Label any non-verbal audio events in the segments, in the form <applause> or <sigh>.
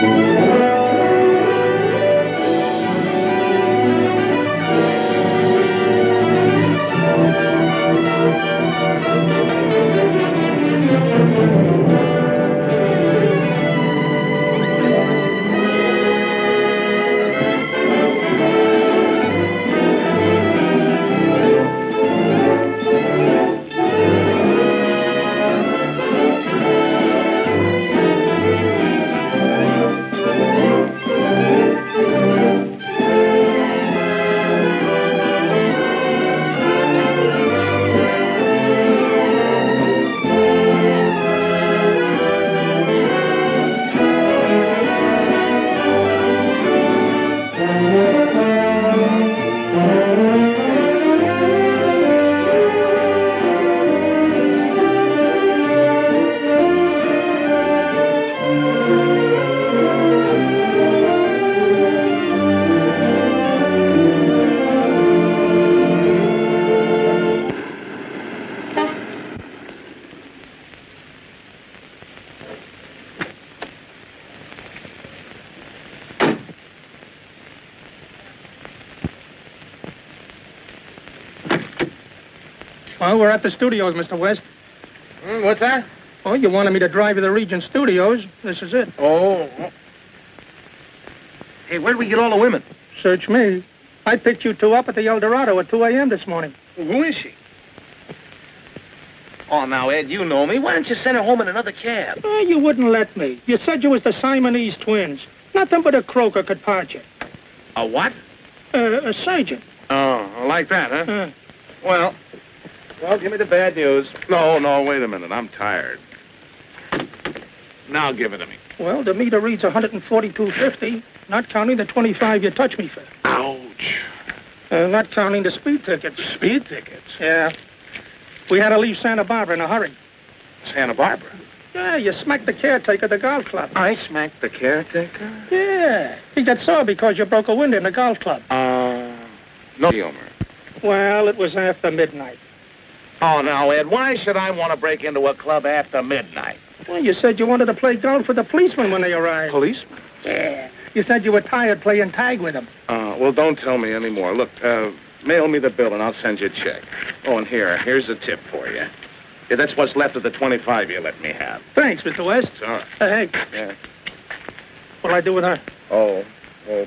Well, we're at the studios, Mr. West. Hmm, what's that? Oh, you wanted me to drive you to the Regent Studios. This is it. Oh. oh. Hey, where'd we get all the women? Search me. I picked you two up at the El Dorado at 2 a.m. this morning. Who is she? Oh, now, Ed, you know me. Why don't you send her home in another cab? Oh, you wouldn't let me. You said you was the Siamese twins. Nothing but a croaker could part you. A what? Uh, a surgeon. Oh, like that, huh? Uh, Well, well, give me the bad news. No, no, wait a minute. I'm tired. Now give it to me. well, the meter reads 142.50, not counting the 25 you touched me for. Ouch. Uh, not counting the speed tickets. Speed tickets. Yeah. We had to leave Santa Barbara in a hurry. Santa Barbara. Yeah, you smacked the caretaker at the golf club. I smacked the caretaker? Yeah. He got sore because you broke a window in the golf club. Uh, no humor. Well, it was after midnight. Oh, now, Ed, why should I want to break into a club after midnight? Well, you said you wanted to play golf with the policemen when they arrived. Policeman? Yeah. You said you were tired playing tag with them. Uh, well, don't tell me anymore. Look, uh, mail me the bill and I'll send you a check. Oh, and here, here's a tip for you. Yeah, that's what's left of the 25 you let me have. Thanks, Mr. West. It's all right. Uh, hey, Yeah. what'll I do with her? Oh, well,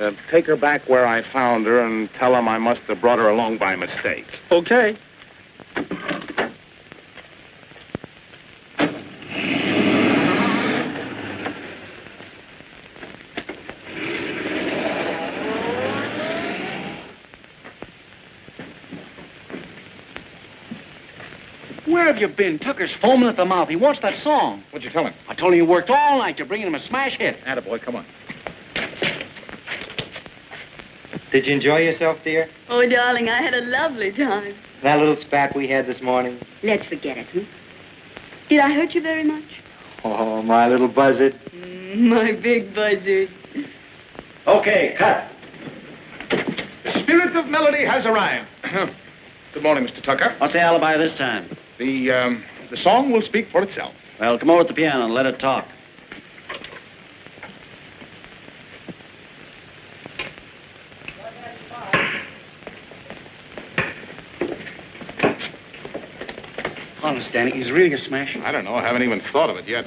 uh, take her back where I found her and tell them I must have brought her along by mistake. Okay. Where have you been? Tucker's foaming at the mouth. He wants that song. What'd you tell him? I told him you worked all night to bring him a smash hit. Attaboy, come on. Did you enjoy yourself, dear? Oh, darling, I had a lovely time. That little spat we had this morning? Let's forget it, hmm? Did I hurt you very much? Oh, my little buzzard. Mm, my big buzzard. Okay, cut. The spirit of melody has arrived. <clears throat> Good morning, Mr. Tucker. What's the alibi this time? The, um, the song will speak for itself. Well, come over to the piano and let it talk. Honest, Danny, he's really a smash. I don't know. I haven't even thought of it yet.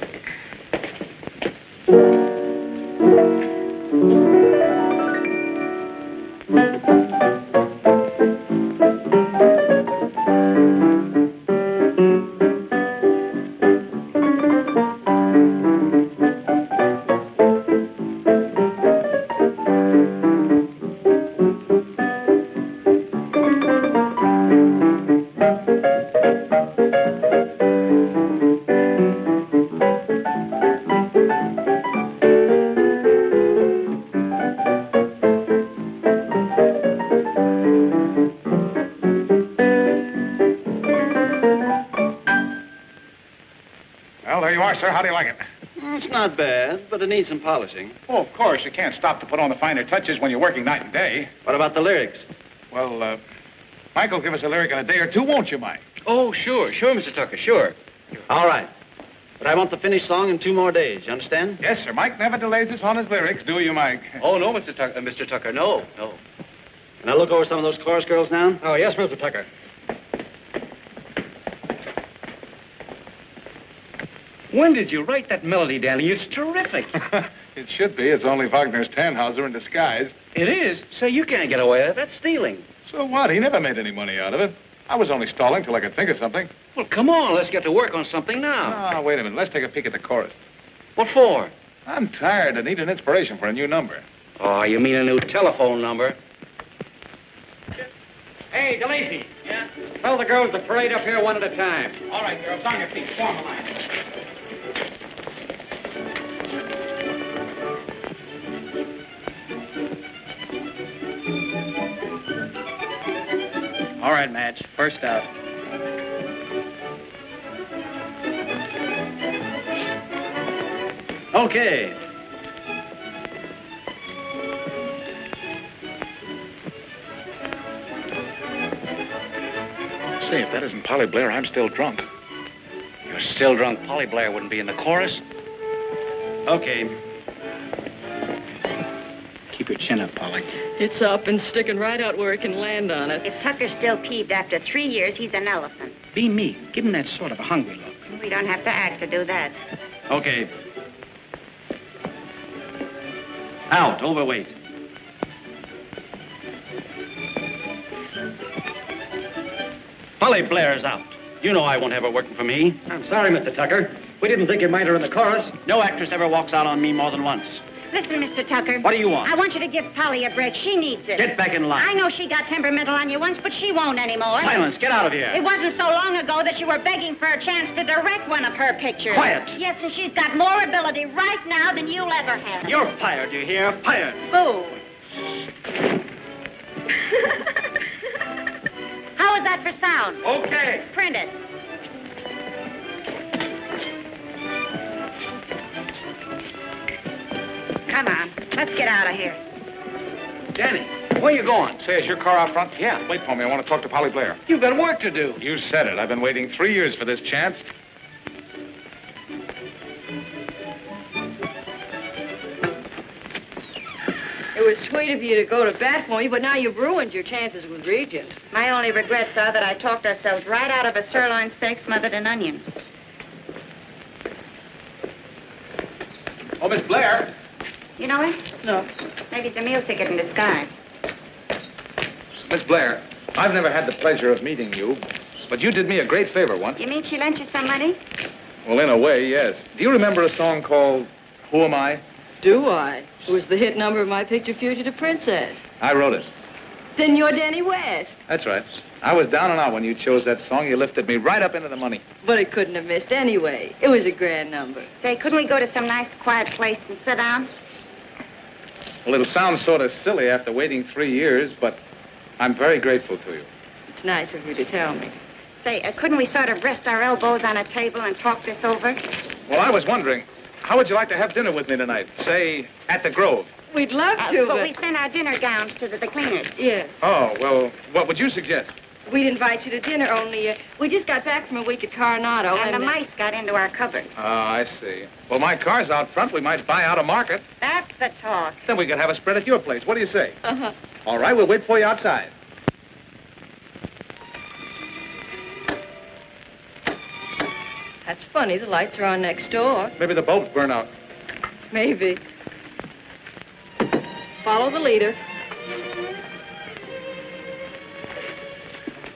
Bad, but it needs some polishing. Oh, of course. You can't stop to put on the finer touches when you're working night and day. What about the lyrics? Well, uh, Michael, give us a lyric in a day or two, won't you, Mike? Oh, sure, sure, Mr. Tucker, sure. All right. But I want the finished song in two more days. You understand? Yes, sir. Mike never delays us on his lyrics, do you, Mike? Oh, no, Mr. Tucker. Uh, Mr. Tucker, no, no. Can I look over some of those chorus girls now? Oh, yes, Mr. Tucker. When did you write that melody, Danny? It's terrific. <laughs> it should be. It's only Wagner's Tannhauser in disguise. it is. Say, you can't get away with it. That's stealing. So what? He never made any money out of it. I was only stalling till I could think of something. Well, come on. Let's get to work on something now. Ah, wait a minute. Let's take a peek at the chorus. What for? I'm tired. I need an inspiration for a new number. Oh, you mean a new telephone number? Hey, DeLacy. Yeah? Tell the girls to parade up here one at a time. All right, girls, on your feet. Form a line. All right, Madge. First out. Okay. Say, if that isn't Polly Blair, I'm still drunk. You're still drunk. Polly Blair wouldn't be in the chorus. Okay. Keep your chin up, Polly. It's up and sticking right out where it can land on it. If Tucker's still peeved after three years, he's an elephant. Be me. Give him that sort of a hungry look. We don't have to act to do that. Okay. Out. Overweight. Polly Blair's out. You know I won't have her working for me. I'm sorry, Mr. Tucker. We didn't think you might mind her in the chorus. No actress ever walks out on me more than once. Listen, Mr. Tucker. What do you want? I want you to give Polly a break. She needs it. Get back in line. I know she got temperamental on you once, but she won't anymore. Silence. Get out of here. It wasn't so long ago that you were begging for a chance to direct one of her pictures. Quiet. Yes, and she's got more ability right now than you'll ever have. You're fired, you hear? Fired. Boo. <laughs> How is that for sound? Okay. Print it. Come on, let's get out of here. Danny, where you going? Say, is your car out front? Yeah. Wait for me. I want to talk to Polly Blair. You've got work to do. You said it. I've been waiting three years for this chance. It was sweet of you to go to bat for me, but now you've ruined your chances with Regent. My only regrets are that I talked ourselves right out of a sirloin steak smothered in onion. Oh, Miss Blair. You know it? No. Maybe it's a meal ticket in disguise. Miss Blair, I've never had the pleasure of meeting you, but you did me a great favor once. You mean she lent you some money? Well, in a way, yes. Do you remember a song called Who Am I? Do I? It was the hit number of my picture, Fugitive Princess. I wrote it. Then you're Danny West. That's right. I was down and out when you chose that song. You lifted me right up into the money. But it couldn't have missed anyway. It was a grand number. Say, couldn't we go to some nice quiet place and sit down? Well, it'll sound sort of silly after waiting three years, but I'm very grateful to you. It's nice of you to tell me. Say, uh, couldn't we sort of rest our elbows on a table and talk this over? Well, I was wondering, how would you like to have dinner with me tonight? Say, at the Grove. We'd love Uh, to, but but... we sent our dinner gowns to the, the cleaners. Yes. Oh, well, what would you suggest? We'd invite you to dinner, only uh, we just got back from a week at Coronado. and the uh, mice got into our cupboard. Oh, I see. Well, my car's out front. We might buy out a market. That's the talk. Then we could have a spread at your place. What do you say? Uh-huh. All right, we'll wait for you outside. That's funny. The lights are on next door. Maybe the bulbs burn out. Maybe. Follow the leader.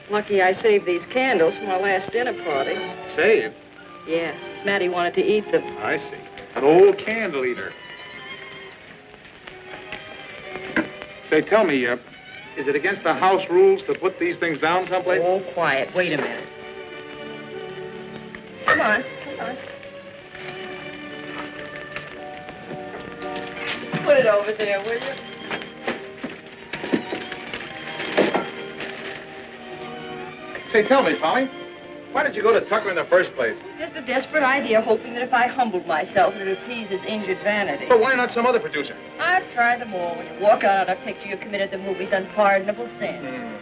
Lucky I saved these candles from our last dinner party. Save. Yeah, Maddie wanted to eat them. I see. An old candle eater. Say, tell me, uh, is it against the house rules to put these things down someplace? Oh, quiet. Wait a minute. Come on, come on. Put it over there, will you? Say, tell me, Polly, why did you go to Tucker in the first place? Just a desperate idea, hoping that if I humbled myself, it would appease his injured vanity. But why not some other producer? I've tried them all. When you walk out on a picture, you've committed the movie's unpardonable sin. Hmm.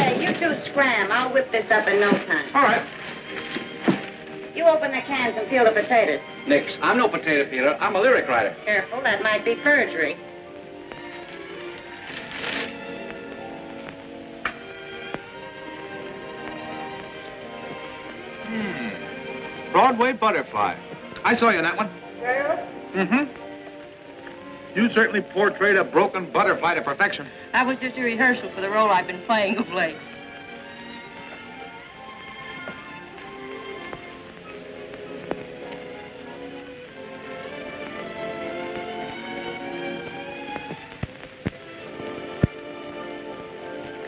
Hey, you two scram. I'll whip this up in no time. All right. You open the cans and peel the potatoes. Nix. I'm no potato peeler. I'm a lyric writer. Careful, that might be perjury. Broadway Butterfly. I saw you in that one. Yeah? Mm-hmm. You certainly portrayed a broken butterfly to perfection. That was just a rehearsal for the role I've been playing of late.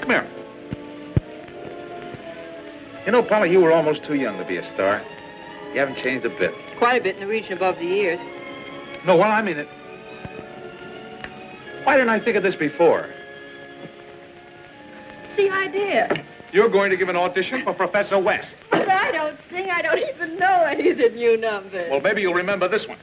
Come here. You know, Polly, you were almost too young to be a star. You haven't changed a bit. Quite a bit in the region above the ears. No, well, I mean it. Why didn't I think of this before? The idea. You're going to give an audition for Professor West. But I don't sing. I don't even know any of the new numbers. Well, maybe you'll remember this one.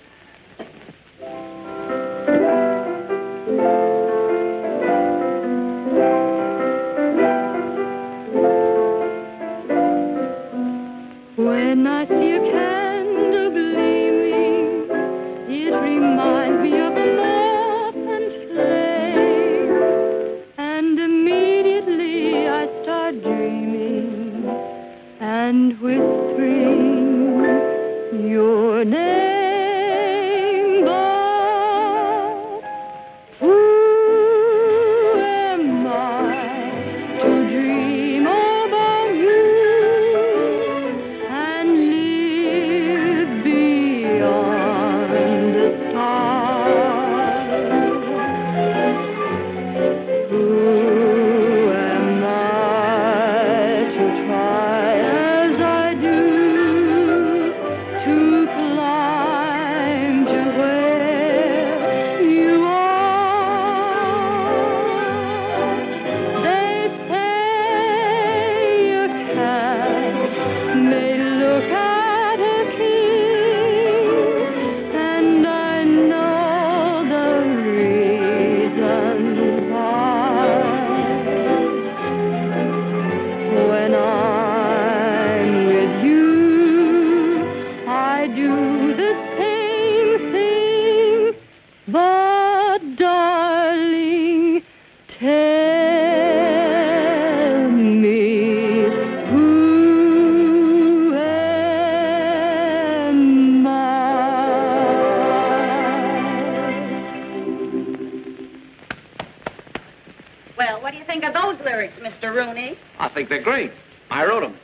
Rooney? Think they're great. I wrote them.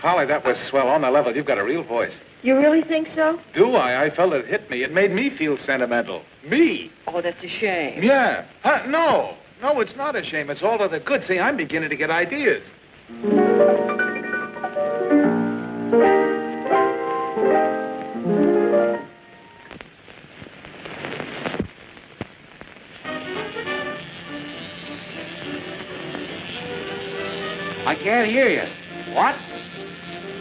Polly, that was swell. On the level, you've got a real voice. You really think so? Do I? I felt it hit me. It made me feel sentimental. Me? Oh, that's a shame. Yeah. Huh? No. No, it's not a shame. It's all to the good. See, I'm beginning to get ideas. Can't hear you. What?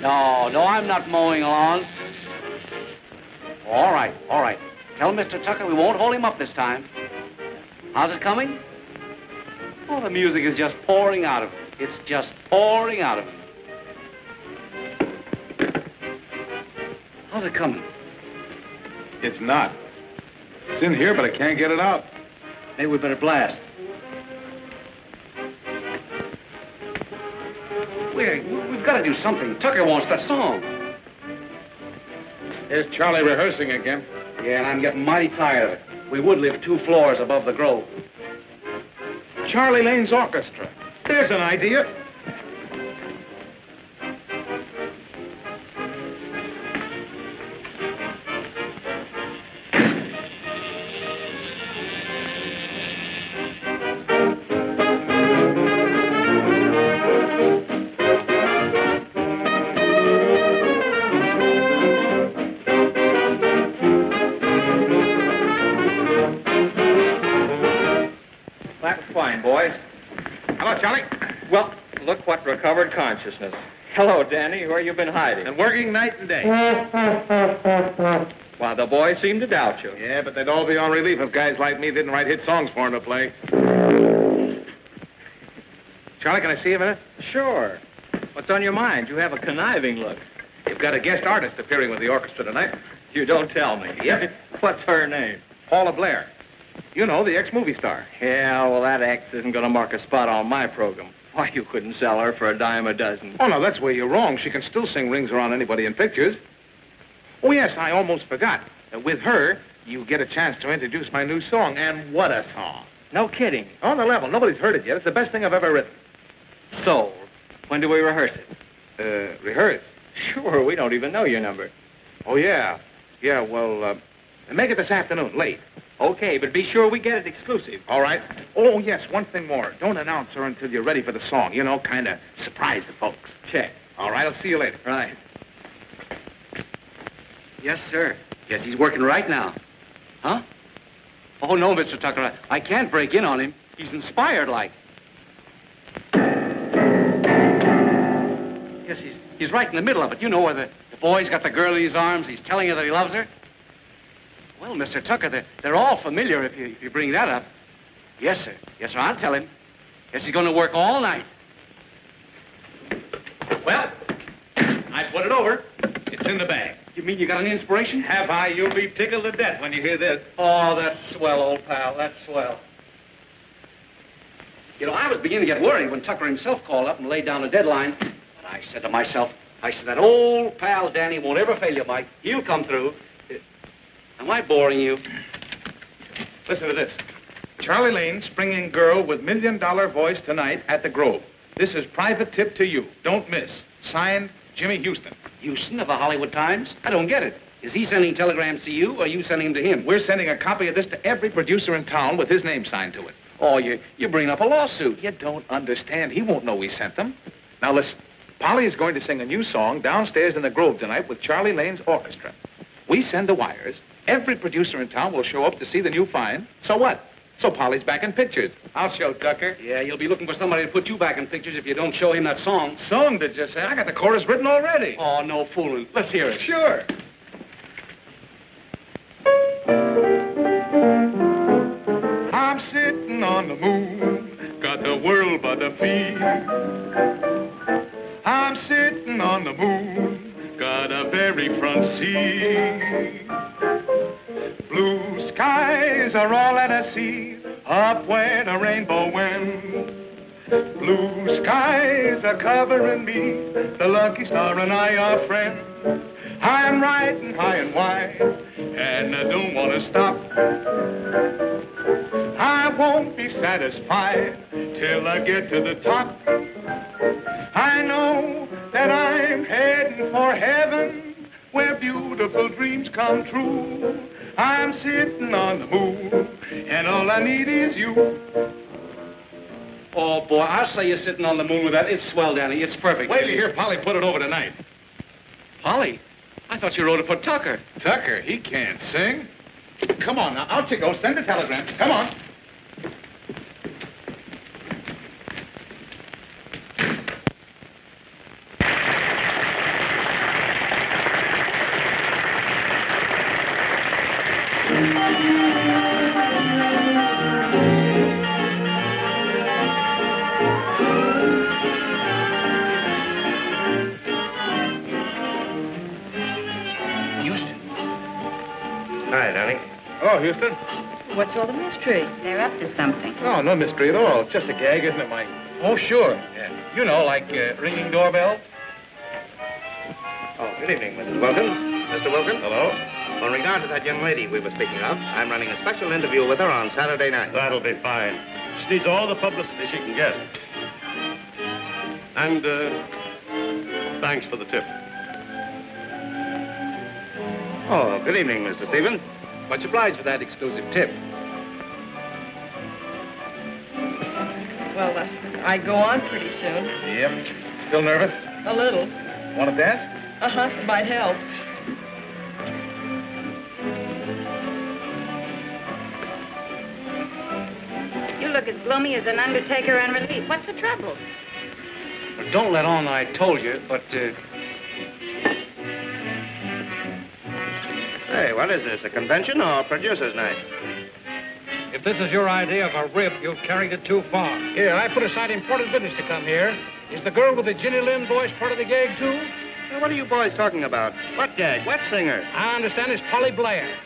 No, no, I'm not mowing lawns. All right, all right. Tell Mr. Tucker we won't hold him up this time. How's it coming? Oh, the music is just pouring out of him. It's just pouring out of him. How's it coming? It's not. It's in here, but I can't get it out. Maybe we better blast. We've got to do something. Tucker wants that song. Here's Charlie rehearsing again. Yeah, and I'm getting mighty tired of it. We would live two floors above the grove. Charlie Lane's orchestra. There's an idea. Consciousness. Hello, Danny. Where you been hiding? And working night and day. Why, the boys seem to doubt you. Yeah, but they'd all be on relief if guys like me didn't write hit songs for 'em to play. Charlie, can I see you a minute? Sure. What's on your mind? You have a conniving look. You've got a guest artist appearing with the orchestra tonight. You don't tell me. Yep. <laughs> What's her name? Paula Blair. You know, the ex-movie star. Yeah, well, that ex isn't going to mark a spot on my program. Why, you couldn't sell her for a dime a dozen. Oh, no, that's where you're wrong. She can still sing Rings Around Anybody in Pictures. Oh, yes, I almost forgot. Uh, with her, you get a chance to introduce my new song. And what a song. No kidding. On the level. Nobody's heard it yet. It's the best thing I've ever written. Sold. When do we rehearse it? Uh, rehearse? Sure, we don't even know your number. Oh, yeah. Yeah, well, uh, make it this afternoon, late. Okay, but be sure we get it exclusive. All right? Oh, yes, one thing more. Don't announce her until you're ready for the song. You know, kind of surprise the folks. Check. All right, I'll see you later. Right. Yes, sir. Yes, he's working right now. Huh? Oh, no, Mr. Tucker. I, I can't break in on him. He's inspired like. Yes, he's, he's right in the middle of it. You know where the, the boy's got the girl in his arms. He's telling her that he loves her. Well, Mr. Tucker, they're, they're all familiar if you, if you bring that up. Yes, sir. Yes, sir. I'll tell him. Yes, he's going to work all night. Well, I put it over. It's in the bag. You mean you got an inspiration? Have I? You'll be tickled to death when you hear this. Oh, that's swell, old pal. That's swell. You know, I was beginning to get worried when Tucker himself called up and laid down a deadline. But I said to myself, I said, that old pal Danny won't ever fail you, Mike. He'll come through. Am I boring you? Listen to this. Charlie Lane, springing girl with million dollar voice tonight at the Grove. This is private tip to you. Don't miss. Signed, Jimmy Houston. Houston of the Hollywood Times? I don't get it. Is he sending telegrams to you, or are you sending them to him? We're sending a copy of this to every producer in town with his name signed to it. Oh, you, you're bringing up a lawsuit. You don't understand. He won't know we sent them. Now listen. Polly is going to sing a new song downstairs in the Grove tonight with Charlie Lane's orchestra. We send the wires. Every producer in town will show up to see the new find. So what? So Polly's back in pictures. I'll show Tucker. Yeah, you'll be looking for somebody to put you back in pictures if you don't show him that song. Song, did you say? I got the chorus written already. Oh, no fooling. Let's hear it. Sure. I'm sitting on the moon, got the world by the feet. I'm sitting on the moon, got a very front seat. Blue skies are all that I see, up where the rainbow went. Blue skies are covering me, the lucky star and I are friends. I'm riding high and wide, and I don't want to stop. I won't be satisfied till I get to the top. I know that I'm heading for heaven, where beautiful dreams come true. I'm sitting on the moon, and all I need is you. Oh, boy, I'll say you're sitting on the moon with that. It's swell, Danny. It's perfect. Wait till you hear Polly put it over tonight. Polly, I thought you wrote it for Tucker. Tucker, he can't sing. Come on, now, out you go. Send the telegram. Come on. Houston. What's all the mystery? They're up to something. No, no mystery at all. It's just a gag, isn't it, Mike? Oh, sure. Yeah. You know, like uh, ringing doorbells. Oh, good evening, Mrs. Wilkins. Mr. Wilkins? Hello. Well, In regard to that young lady we were speaking of, I'm running a special interview with her on Saturday night. That'll be fine. She needs all the publicity she can get. And, uh, thanks for the tip. Oh, good evening, Mr. Stevens. Much obliged for that exclusive tip. Well, uh, I go on pretty soon. Yep. Still nervous? A little. Want to dance? Uh-huh, might help. You look as gloomy as an undertaker on relief. What's the trouble? Well, don't let on that I told you, but, uh, Hey, what is this, a convention or producer's night? If this is your idea of a rib, you've carried it too far. Here, I put aside important business to come here. Is the girl with the Jenny Lind voice part of the gag, too? Now, what are you boys talking about? What gag? What singer? I understand it's Polly Blair.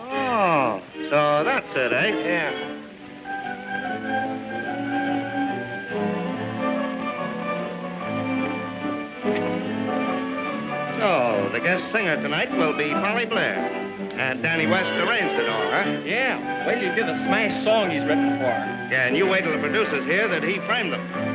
Oh, so that's it, eh? Yeah. The guest singer tonight will be Polly Blair. And Danny West arranged it all, huh? Yeah. Wait till you hear the smash song he's written for. Yeah, and you wait till the producers hear that he framed them.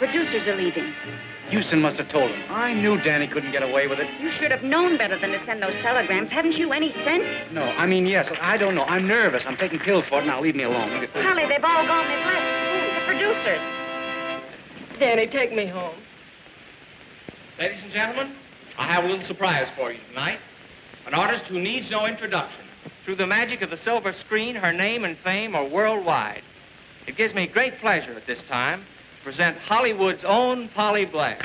Producers are leaving. Houston must have told him. I knew Danny couldn't get away with it. You should have known better than to send those telegrams. Haven't you any sense? No, I mean, yes. I don't know. I'm nervous. I'm taking pills for it. Now, leave me alone. Holly, they've all gone. They've left. Who? The producers. Danny, take me home. Ladies and gentlemen, I have a little surprise for you tonight. An artist who needs no introduction. Through the magic of the silver screen, her name and fame are worldwide. It gives me great pleasure at this time to present Hollywood's own Polly Black.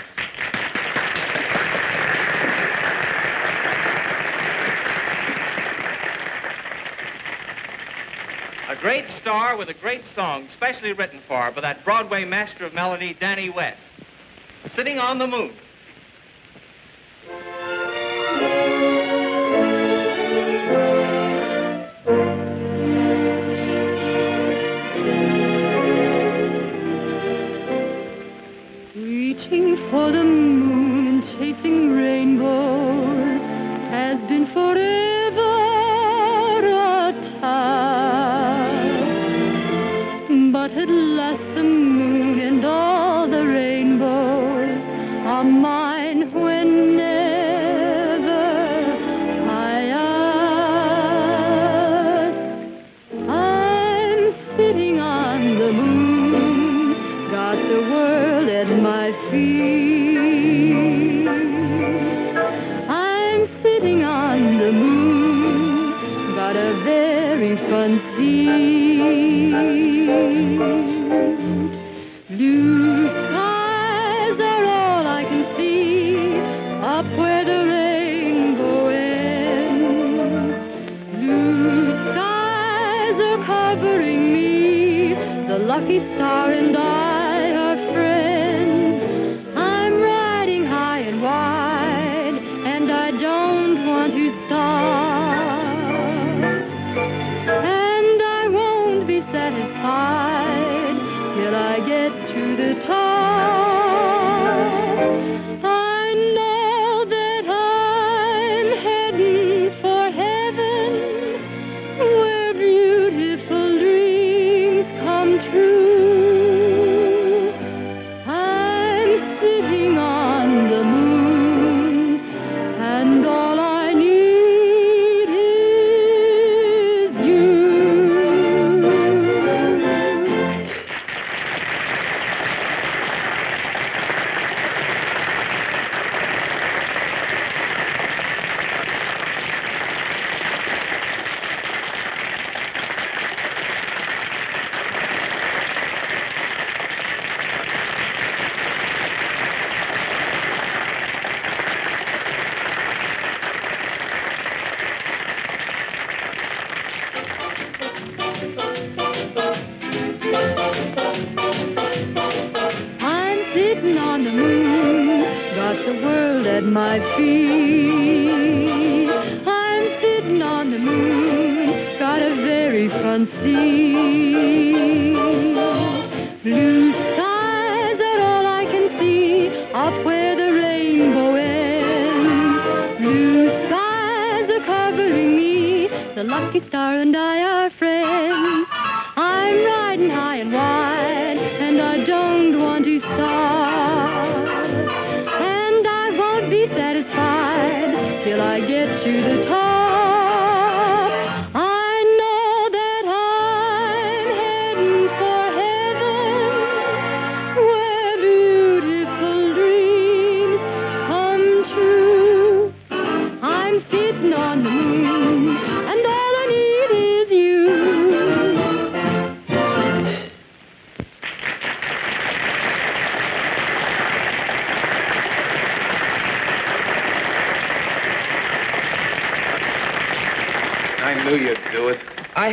A great star with a great song, specially written for her by that Broadway master of melody, Danny West. Sitting on the Moon.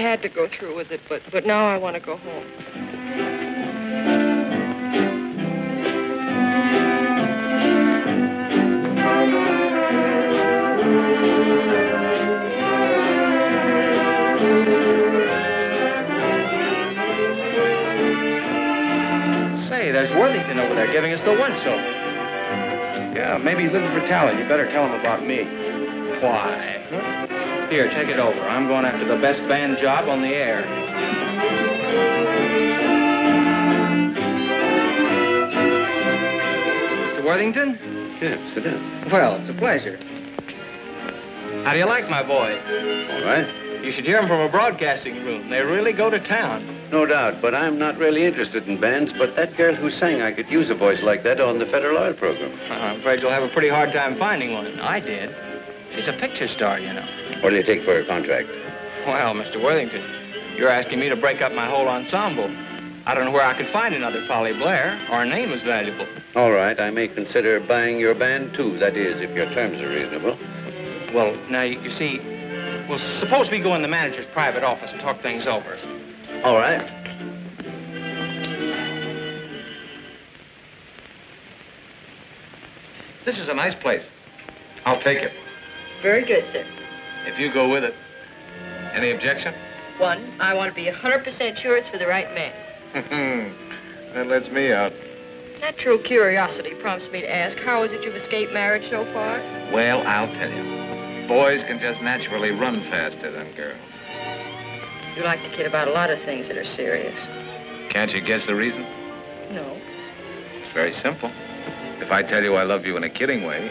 Had to go through with it, but but now I want to go home. Say, there's Worthington over there giving us the once over. Yeah, maybe he's looking for talent. You better tell him about me. Why? Here, take it over. I'm going after the best band job on the air. Mr. Worthington? Yes, sit down. Well, it's a pleasure. How do you like my boy? All right. You should hear him from a broadcasting room. They really go to town. No doubt, but I'm not really interested in bands. But that girl who sang, I could use a voice like that on the Federal Oil program. Uh, I'm afraid you'll have a pretty hard time finding one. I did. She's a picture star, you know. What do you take for a contract? Well, Mr. Worthington, you're asking me to break up my whole ensemble. I don't know where I could find another Polly Blair. Our name is valuable. All right, I may consider buying your band, too. That is, if your terms are reasonable. Well, now, you, you see, well, suppose we go in the manager's private office and talk things over. All right. This is a nice place. I'll take it. Very good, sir. If you go with it. Any objection? One, I want to be 100% sure it's for the right man. <laughs> that lets me out. Natural curiosity prompts me to ask, how is it you've escaped marriage so far? Well, I'll tell you. Boys can just naturally run faster than girls. You like to kid about a lot of things that are serious. Can't you guess the reason? No. It's very simple. If I tell you I love you in a kidding way,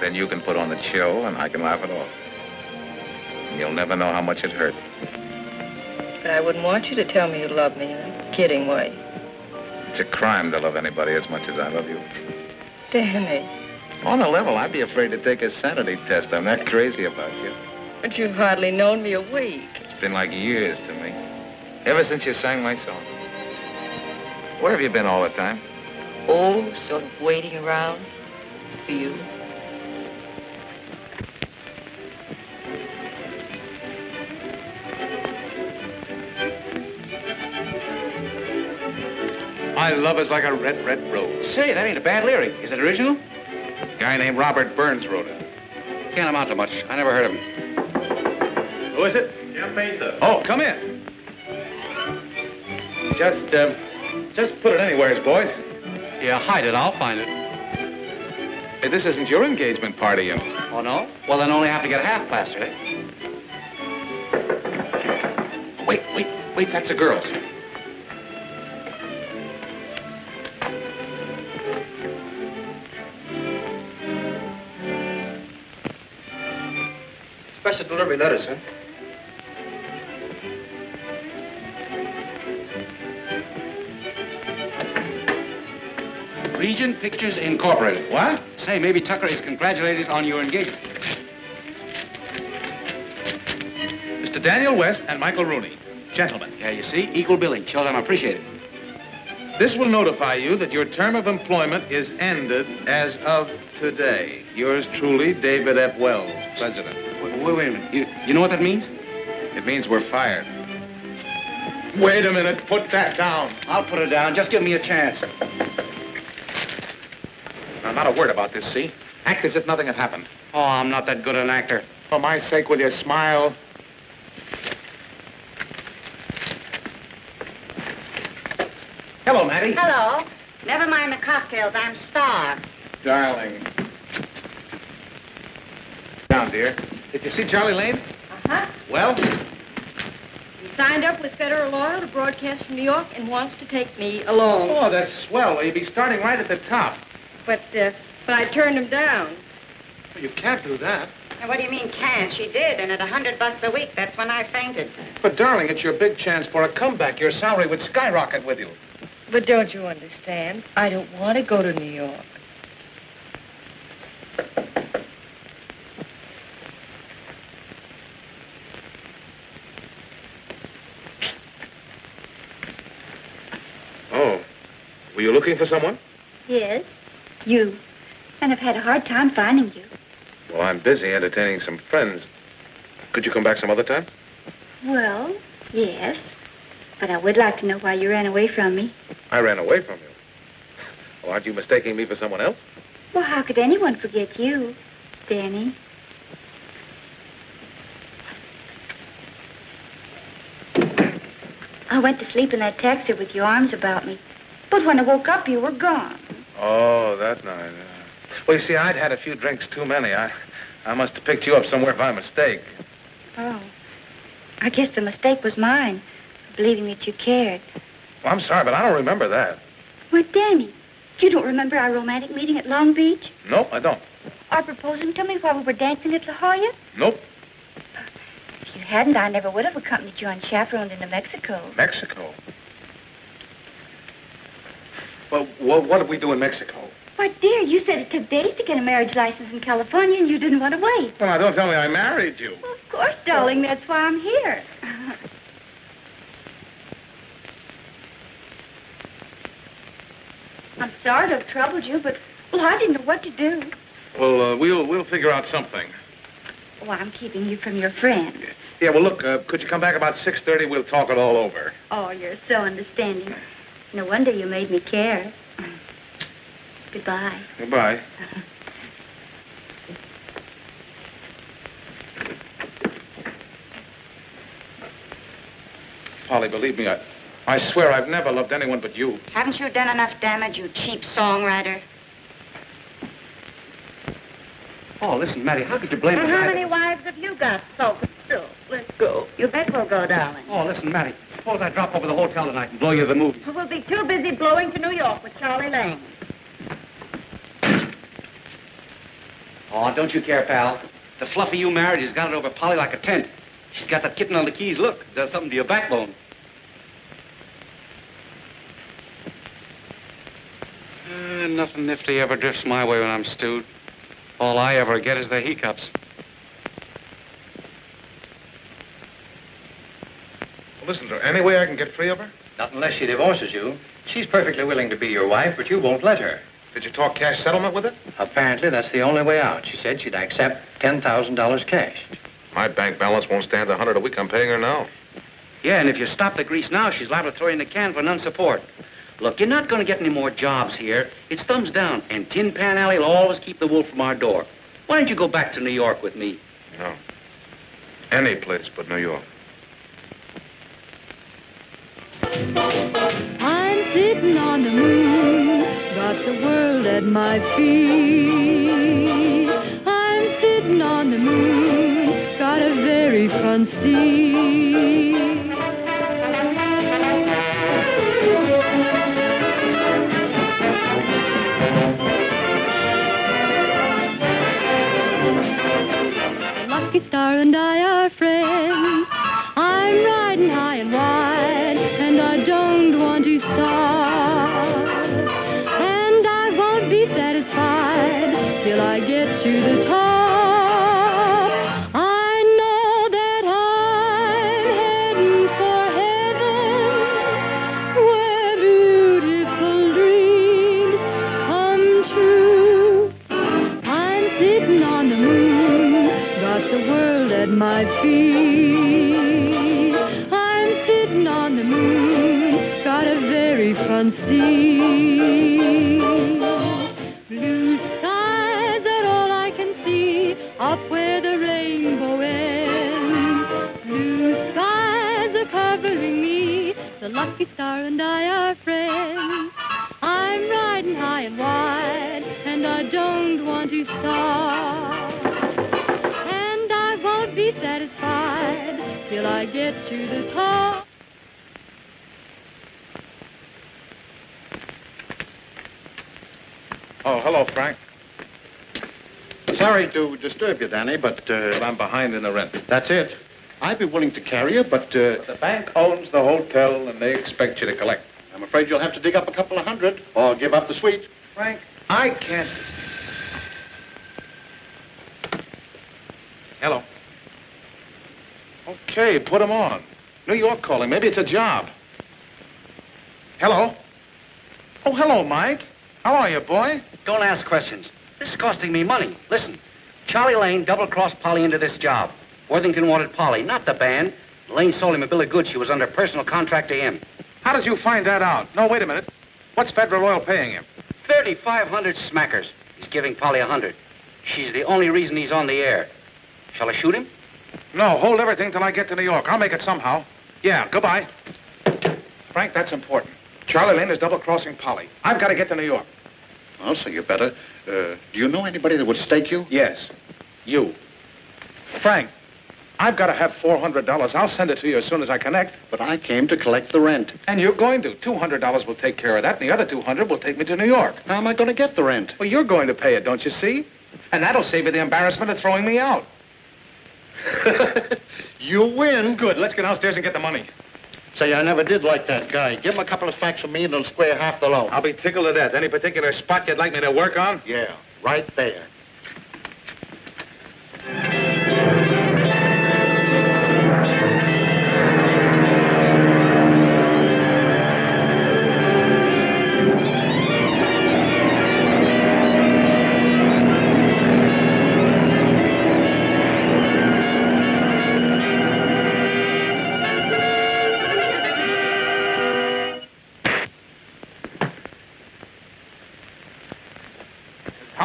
then you can put on the chill and I can laugh it off. You'll never know how much it hurt. But I wouldn't want you to tell me you love me in a kidding way. It's a crime to love anybody as much as I love you. Danny. On a level, I'd be afraid to take a sanity test. I'm that crazy about you. But you've hardly known me a week. It's been like years to me. Ever since you sang my song. Where have you been all the time? Oh, sort of waiting around for you. My love is like a red, red rose. Say, that ain't a bad lyric. Is it original? A guy named Robert Burns wrote it. Can't amount to much. I never heard of him. Who is it? Jim Pacer. Oh, come in. Just, uh, just put it anywheres, boys. Yeah, hide it. I'll find it. Hey, this isn't your engagement party, you know. Oh, no? Well, then only have to get half plastered, eh? Wait, wait, wait. That's a girl's. Delivery letter, sir. Regent Pictures Incorporated. What? Say, maybe Tucker is congratulating on your engagement. Mr. Daniel West and Michael Rooney. Gentlemen, Yeah, you see? Equal billing. Shows I'm appreciated. this will notify you that your term of employment is ended as of today. Yours truly, David F. Wells, President. Wait, wait, wait a minute. You, you know what that means? It means we're fired. Wait a minute. Put that down. I'll put it down. Just give me a chance. Now, not a word about this, see? Act as if nothing had happened. Oh, I'm not that good an actor. For my sake, will you smile? Hello, Mattie. Hello. Never mind the cocktails. I'm starved. Darling. Down, dear. Did you see Charlie Lane? Uh-huh. Well, He signed up with Federal Oil to broadcast from New York and wants to take me along. oh, that's swell. Well, you'd be starting right at the top. But, uh, but I turned him down. Well, you can't do that. Now, what do you mean can't? She did, and at a hundred bucks a week, that's when I fainted. But, darling, it's your big chance for a comeback. Your salary would skyrocket with you. But don't you understand? I don't want to go to New York. Oh. Were you looking for someone? Yes, you. And I've had a hard time finding you. Well, I'm busy entertaining some friends. Could you come back some other time? Well, yes. But I would like to know why you ran away from me. I ran away from you. Well, aren't you mistaking me for someone else? Well, how could anyone forget you, Danny? I went to sleep in that taxi with your arms about me. But when I woke up, you were gone. Oh, that night. uh, Well, you see, I'd had a few drinks too many. I, I must have picked you up somewhere by mistake. Oh. I guess the mistake was mine, believing that you cared. Well, I'm sorry, but I don't remember that. Why, Danny, you don't remember our romantic meeting at Long Beach? No, I don't. Our proposing to me while we were dancing at La Jolla? Nope. If you hadn't, I never would have accompanied you unchaperoned into Mexico. Mexico. Well, what, what did we do in Mexico? Why, dear, you said it took days to get a marriage license in California, and you didn't want to wait. Well, now, don't tell me I married you. Well, of course, darling. That's why I'm here. <laughs> I'm sorry to have troubled you, but, well, I didn't know what to do. Well, uh, we'll we'll figure out something. Oh, I'm keeping you from your friends. Yeah, well, look, uh, could you come back about 6.30? We'll talk it all over. Oh, you're so understanding. No wonder you made me care. Goodbye. Goodbye. Polly, believe me, I, I swear I've never loved anyone but you. Haven't you done enough damage, you cheap songwriter? Oh, listen, Matty, how could you blame And me? how many wives have you got, oh, so? So, let's go. You bet we'll go, darling. Oh, listen, Matty, suppose I drop over the hotel tonight and blow you the movie. We'll be too busy blowing to New York with Charlie Lang. Oh, don't you care, pal. The fluffy you married has got it over Polly like a tent. She's got that kitten on the keys. Look, does something to your backbone. Uh, nothing nifty ever drifts my way when I'm stewed. All I ever get is the hiccups. Well, listen to her. Any way I can get free of her? Not unless she divorces you. She's perfectly willing to be your wife, but you won't let her. Did you talk cash settlement with her? Apparently, that's the only way out. She said she'd accept $10,000 cash. My bank balance won't stand a hundred a week. I'm paying her now. Yeah, and if you stop the grease now, she's liable to throw you in the can for non-support. Look, you're not going to get any more jobs here. It's thumbs down, and Tin Pan Alley will always keep the wolf from our door. Why don't you go back to New York with me? No. Any place but New York. I'm sitting on the moon, got the world at my feet. I'm sitting on the moon, got a very front seat. Hello, Frank. Sorry to disturb you, Danny, but, uh... But I'm behind in the rent. That's it. I'd be willing to carry you, but, uh... The bank owns the hotel, and they expect you to collect. I'm afraid you'll have to dig up a couple of hundred, or give up the suite. Frank, I can't. Hello. Okay, put him on. New York calling. Maybe it's a job. Hello. Oh, hello, Mike. How are you, boy? Don't ask questions. This is costing me money. Listen, Charlie Lane double-crossed Polly into this job. Worthington wanted Polly, not the band. Lane sold him a bill of goods. She was under personal contract to him. How did you find that out? No, wait a minute. What's Federal Oil paying him? 3,500 smackers. He's giving Polly a 100. She's the only reason he's on the air. Shall I shoot him? No, hold everything till I get to New York. I'll make it somehow. Yeah, goodbye. Frank, that's important. Charlie Lane is double-crossing Polly. I've got to get to New York. Well, so you better. Uh, do you know anybody that would stake you? Yes. You. Frank, I've got to have $400. I'll send it to you as soon as I connect. But I came to collect the rent. And you're going to. $200 will take care of that, and the other 200 will take me to New York. How am I going to get the rent? Well, you're going to pay it, don't you see? And that'll save you the embarrassment of throwing me out. <laughs> <laughs> you win. Good. Let's get downstairs and get the money. Say, I never did like that guy. Give him a couple of facts from me and he'll square half the loan. I'll be tickled to death. Any particular spot you'd like me to work on? Yeah, right there.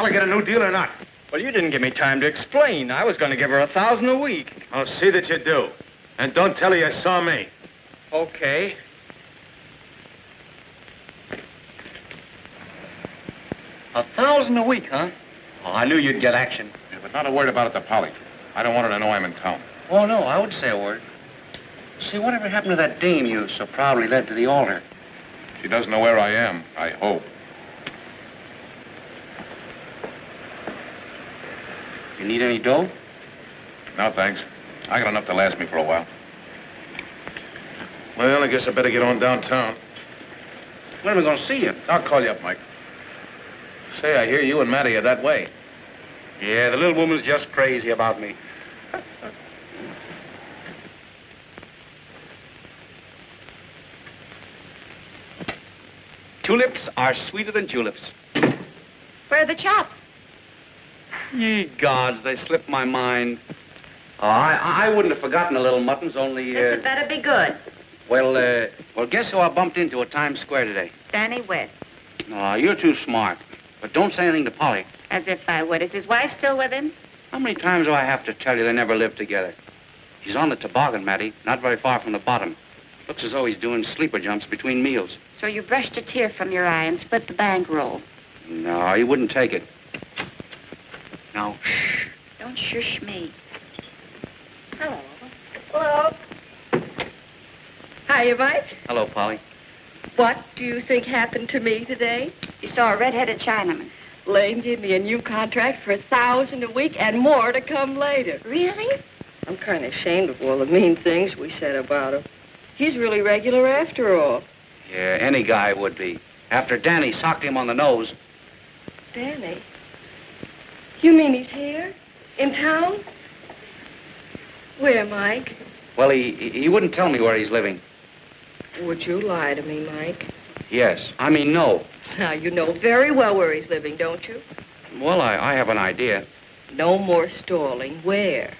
Polly get a new deal or not? Well, you didn't give me time to explain. I was going to give her a thousand a week. I'll see that you do. And don't tell her you saw me. Okay. A thousand a week, huh? Oh, I knew you'd get action. Yeah, but not a word about it to Polly. I don't want her to know I'm in town. Oh, no, I would say a word. See, whatever happened to that dame you so proudly led to the altar? She doesn't know where I am, I hope. Need any dough? No, thanks. I got enough to last me for a while. Well, I guess I better get on downtown. When are we going to see you? I'll call you up, Mike. Say, I hear you and Matty are that way. Yeah, the little woman's just crazy about me. Tulips are sweeter than tulips. Where are the chops? Ye gods, they slipped my mind. Oh, I, I wouldn't have forgotten the little muttons, only, uh... had better be good. Well, uh... Well, guess who I bumped into at Times Square today? Danny West. Oh, you're too smart. But don't say anything to Polly. As if I would. Is his wife still with him? How many times do I have to tell you they never lived together? He's on the toboggan, Matty, not very far from the bottom. Looks as though he's doing sleeper jumps between meals. So you brushed a tear from your eye and split the bankroll. No, he wouldn't take it. Now, shh. Don't shush me. Hello. Hello. Hiya, Mike. Hello, Polly. What do you think happened to me today? You saw a red-headed Chinaman. Lane gave me a new contract for a thousand a week and more to come later. Really? I'm kind of ashamed of all the mean things we said about him. He's really regular after all. Yeah, any guy would be. After Danny socked him on the nose. Danny? You mean he's here? In town? Where, Mike? Well, he, he wouldn't tell me where he's living. Would you lie to me, Mike? Yes. I mean, no. Now, you know very well where he's living, don't you? Well, I, I have an idea. No more stalling. Where?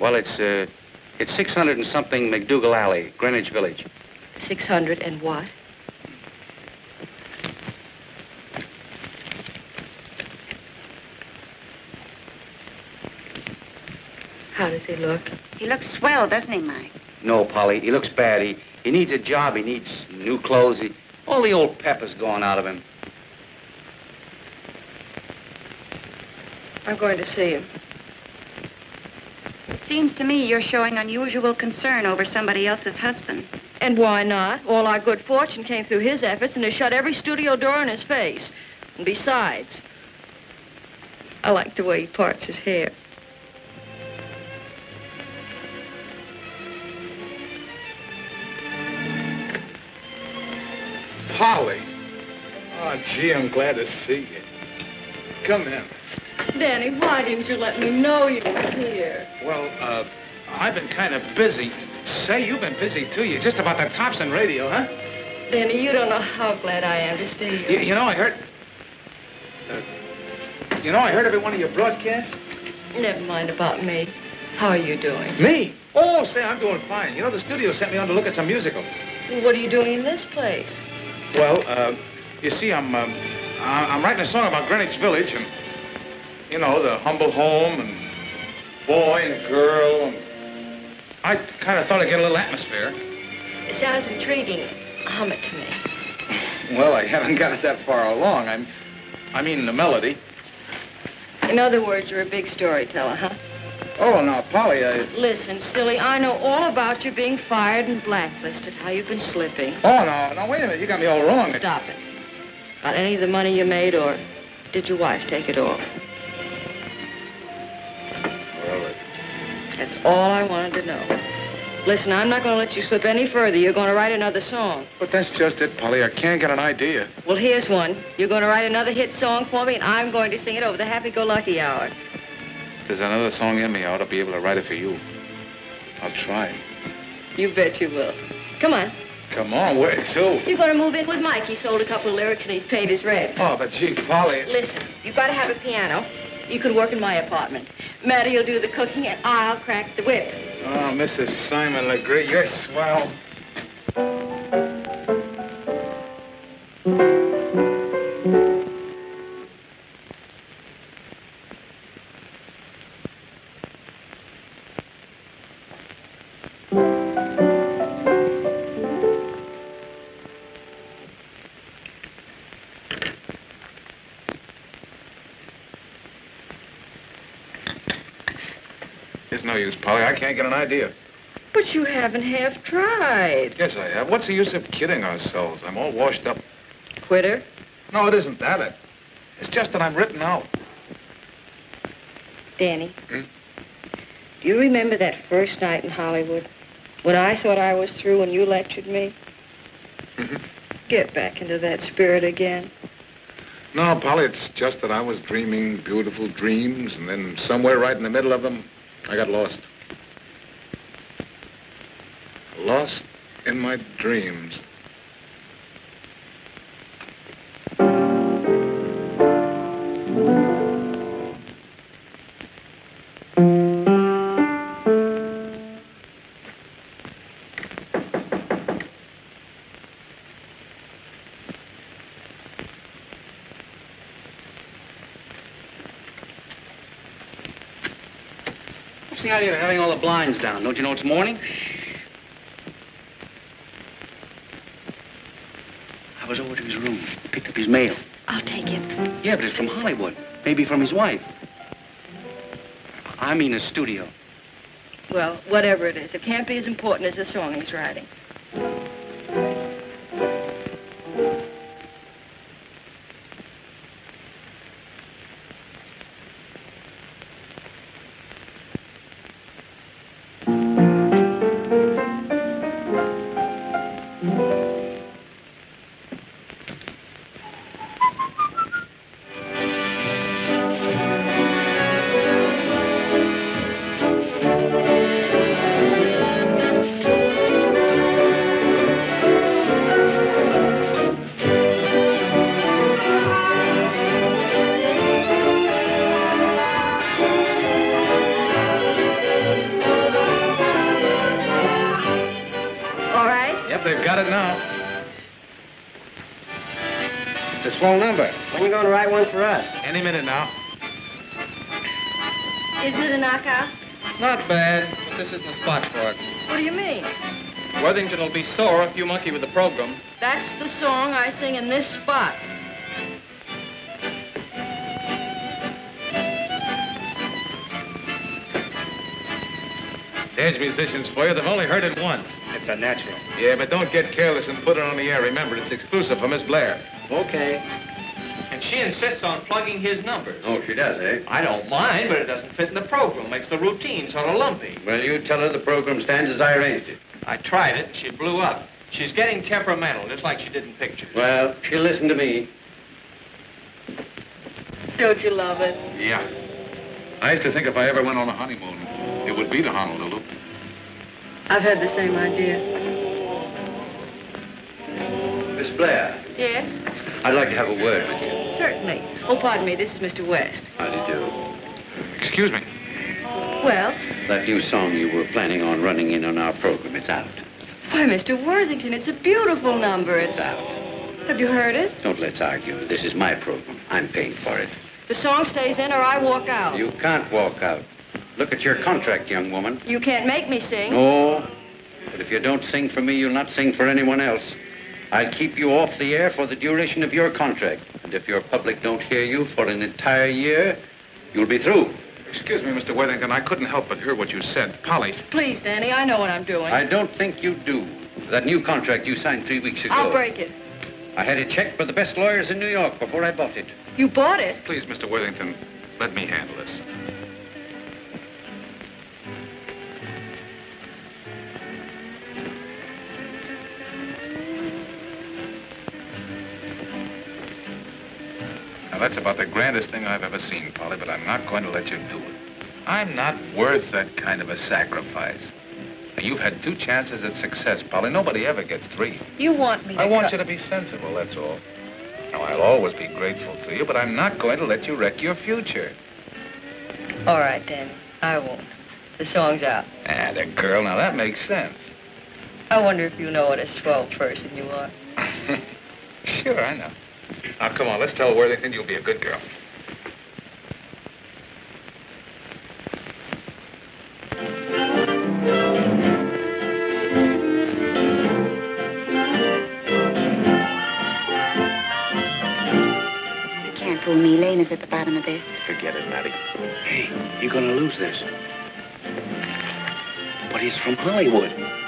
Well, it's, uh, it's 600 and something MacDougal Alley, Greenwich Village. 600 and what? How does he look? He looks swell, doesn't he, Mike? No, Polly, he looks bad. He, he needs a job. He needs new clothes. He, all the old pep is gone out of him. I'm going to see him. It seems to me you're showing unusual concern over somebody else's husband. And why not? All our good fortune came through his efforts and has shut every studio door in his face. And besides, I like the way he parts his hair. Polly. Oh, gee, I'm glad to see you. Come in. Danny, why didn't you let me know you were here? Well, uh, I've been kind of busy. Say, you've been busy, too. You're just about the tops in radio, huh? Danny, you don't know how glad I am to see you. You, you know, I heard... Uh, you know, I heard every one of your broadcasts. Never mind about me. How are you doing? Me? Oh, say, I'm doing fine. You know, the studio sent me on to look at some musicals. What are you doing in this place? Well, uh, you see, I'm, um, I'm writing a song about Greenwich Village and, you know, the humble home and boy and girl. And I kind of thought I'd get a little atmosphere. It sounds intriguing. Hum it to me. <laughs> Well, I haven't got it that far along. I'm, I mean, the melody. In other words, you're a big storyteller, huh? Oh, now, Polly, I... Listen, silly, I know all about you being fired and blacklisted, how you've been slipping. Oh, no, no, wait a minute. You got me all wrong. Stop it. Got any of the money you made, or did your wife take it all? Well, it... That's all I wanted to know. Listen, I'm not going to let you slip any further. You're going to write another song. but that's just it, Polly. I can't get an idea. Well, here's one. You're going to write another hit song for me, and I'm going to sing it over the happy-go-lucky hour. There's another song in me, I ought to be able to write it for you. I'll try. You bet you will. Come on. Come on, where to? You're going to move in with Mike. He sold a couple of lyrics, and he's paid his rent. Oh, but gee, Polly. Listen, you've got to have a piano. You can work in my apartment. Matty will do the cooking, and I'll crack the whip. Oh, Mrs. Simon Legree, you're swell. Use, Polly. I can't get an idea. But you haven't half tried. Yes, I have. What's the use of kidding ourselves? I'm all washed up. Quitter? No, it isn't that. It, it's just that I'm written out. Danny. Hmm? Do you remember that first night in Hollywood when I thought I was through and you lectured me? Mhm. Get back into that spirit again. No, Polly, it's just that I was dreaming beautiful dreams, and then somewhere right in the middle of them, I got lost. Lost in my dreams. The idea of having all the blinds down? Don't you know it's morning? I was over to his room, picked up his mail. I'll take it. Yeah, but it's from Hollywood. Maybe from his wife. I mean a studio. Well, whatever it is, it can't be as important as the song he's writing. It's a number. When you going to write one for us? Any minute now. Isn't it a knockout? Not bad, but this isn't the spot for it. What do you mean? Worthington will be sore if you monkey with the program. That's the song I sing in this spot. There's musicians for you. They've only heard it once. It's a natural. Yeah, but don't get careless and put it on the air. Remember, it's exclusive for Miss Blair. Okay. And she insists on plugging his numbers. Oh, she does, eh? I don't mind, but it doesn't fit in the program. Makes the routine sort of lumpy. Well, you tell her the program stands as I arranged it. I tried it, and she blew up. She's getting temperamental, just like she did in pictures. Well, she'll listen to me. Don't you love it? Yeah. I used to think if I ever went on a honeymoon, it would be to Honolulu. I've had the same idea. Miss Blair, Yes? I'd like to have a word with you. Certainly. Oh, pardon me. This is Mr. West. How do you do? Excuse me. Well, That new song you were planning on running in on our program, it's out. Why, Mr. Worthington, it's a beautiful number. It's out. Have you heard it? Don't let's argue. This is my program. I'm paying for it. The song stays in or I walk out. You can't walk out. Look at your contract, young woman. You can't make me sing. No. But if you don't sing for me, you'll not sing for anyone else. I'll keep you off the air for the duration of your contract. And if your public don't hear you for an entire year, you'll be through. Excuse me, Mr. Worthington. I couldn't help but hear what you said. Polly. Please, Danny, I know what I'm doing. I don't think you do. That new contract you signed three weeks ago. I'll break it. I had it checked by the best lawyers in New York before I bought it. You bought it? Please, Mr. Worthington, let me handle this. That's about the grandest thing I've ever seen, Polly, but I'm not going to let you do it. I'm not worth that kind of a sacrifice. Now, you've had two chances at success, Polly. Nobody ever gets three. You want me to I want you to be sensible, that's all. Now, I'll always be grateful to you, but I'm not going to let you wreck your future. All right, then. I won't. The song's out. Ah, the girl. Now, that makes sense. I wonder if you know what a swell person you are. <laughs> Sure, I know. Now, come on, let's tell Worthington you'll be a good girl. You can't fool me. Lane is at the bottom of this. Forget it, Matty. Hey, you're gonna lose this. But he's from Hollywood.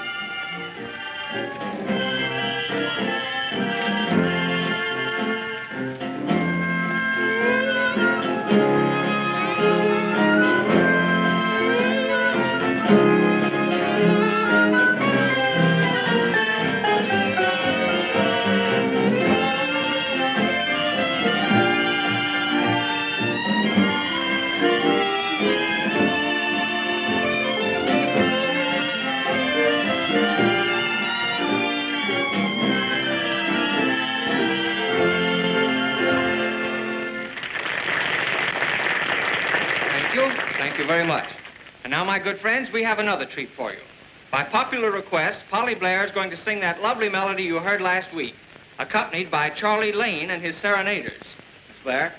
You. Very much. And now, my good friends, we have another treat for you. By popular request, Polly Blair is going to sing that lovely melody you heard last week, accompanied by Charlie Lane and his serenaders. Miss Blair?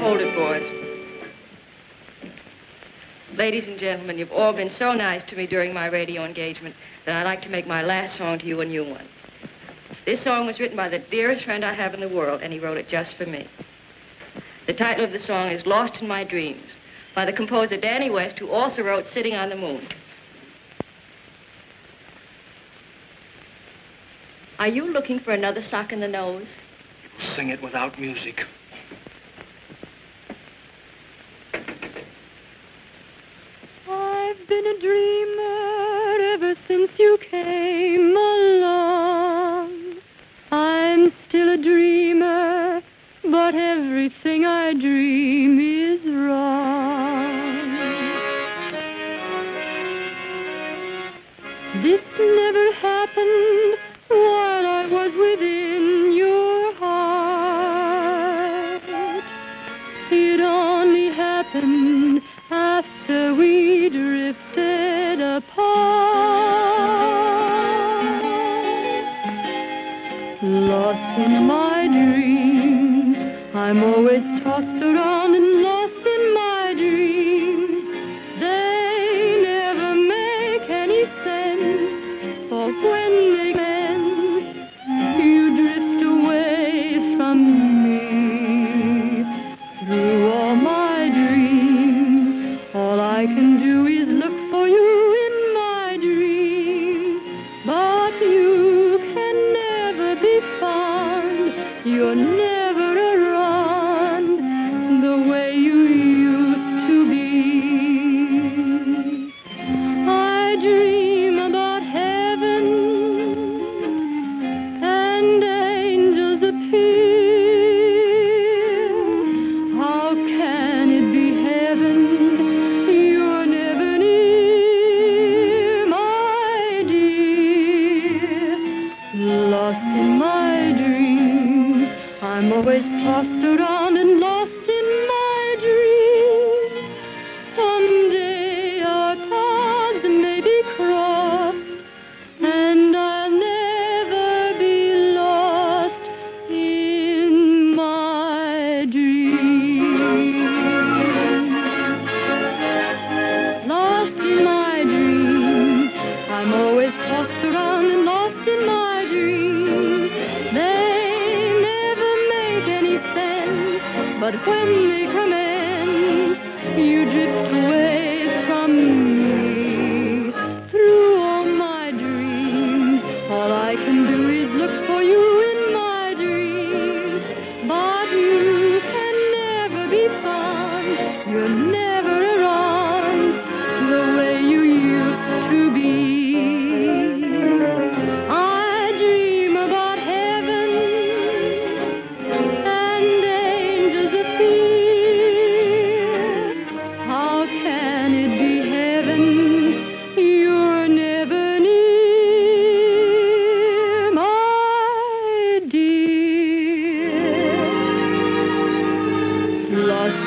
Hold it, boys. Ladies and gentlemen, you've all been so nice to me during my radio engagement that I'd like to make my last song to you a new one. This song was written by the dearest friend I have in the world, and he wrote it just for me. The title of the song is Lost in My Dreams by the composer Danny West, who also wrote Sitting on the Moon. Are you looking for another sock in the nose? Sing it without music.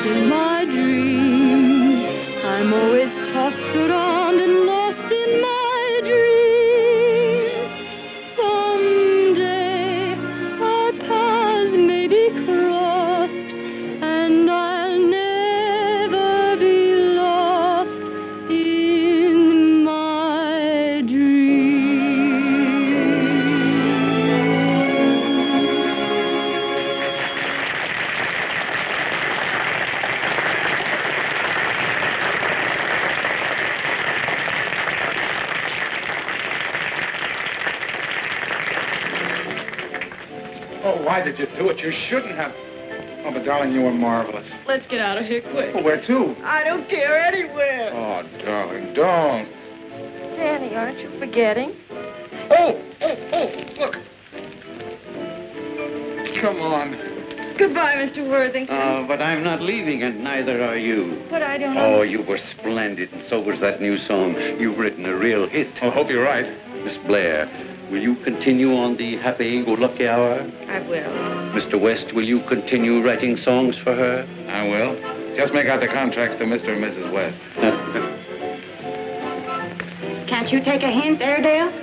In my it? You shouldn't have. Oh, but darling, you were marvelous. Let's get out of here quick. Oh, where to? I don't care anywhere. Oh, darling, don't. Danny, aren't you forgetting? Oh, oh, oh, look. Come on. Goodbye, Mr. Worthington. Uh, but I'm not leaving, and neither are you. but I don't Oh, you were splendid, and so was that new song. You've written a real hit. I hope you're right. Miss Blair, will you continue on the happy-go-lucky hour? I will. Mr. West, will you continue writing songs for her? I will. Just make out the contracts to Mr. and Mrs. West. Uh, Can't you take a hint, Airedale?